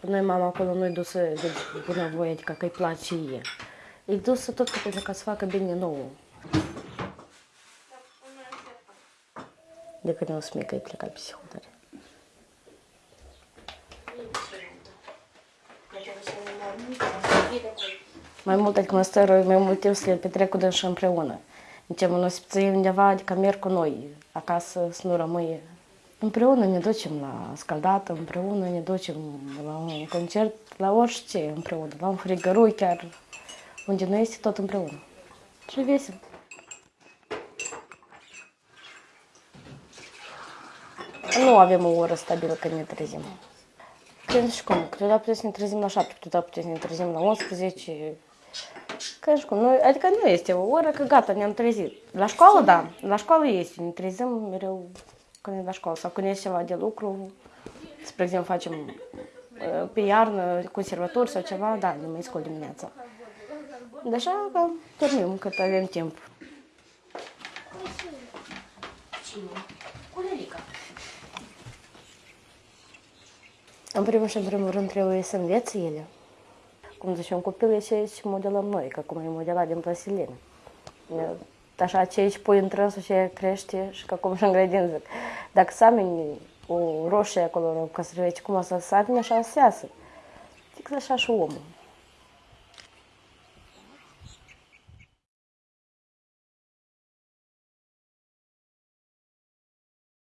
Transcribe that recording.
Noi mama acolo nu-i dusă de bunăvoie, adică că îi place ei. E dusă tot că pentru ca să facă bine nouă. De când eu sunt mică, e plecat psihotare. Mai mult, adică mă stărui, mai mult timp să le petrec cu dânsul împreună. Zicem, nu se undeva, adică merg cu noi, acasă să nu rămâie. Împreună ne ducem la scaldat, împreună ne ducem la un concert, la orice împreună, la un frigărui chiar, unde noi este tot împreună. Și vesel. Nu avem o oră stabilă când ne trezim. Când și cum, câteodată putem să ne trezim la 7, câteodată putem să ne trezim la 11. Când și cum, noi, adică nu este o oră că gata, ne-am trezit. La școală, da, la școală este, ne trezim mereu când e la școală sau când este ceva de lucru, spre exemplu facem uh, pe iarnă conservatori sau ceva, da, ne mai scol dimineața. De așa că dormim cât avem timp. În primul și în primul rând trebuie să învețe ele. Cum zice, un copil e ce și modelăm noi, că cum e modelat din plasilină. Așa ce aici pui în trânsul și crește și că cum și în grădin zic. Dacă sameni o roșie acolo ca să vezi cum o să sameni, așa o să iasă. Fix așa și omul.